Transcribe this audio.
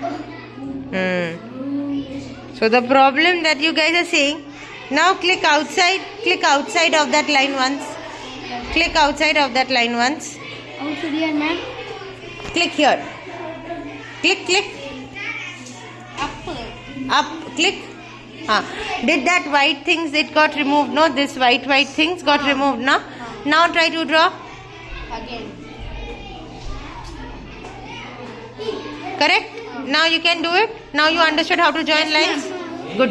Hmm. So the problem that you guys are seeing, now click outside, click outside of that line once. Click outside of that line once. Also here, ma'am. Click here. Click, click, Up. up, click. Ah. Did that white things, it got removed, no? This white, white things got removed, no? Now try to draw. Again. Correct? Now you can do it. Now you understood how to join lines.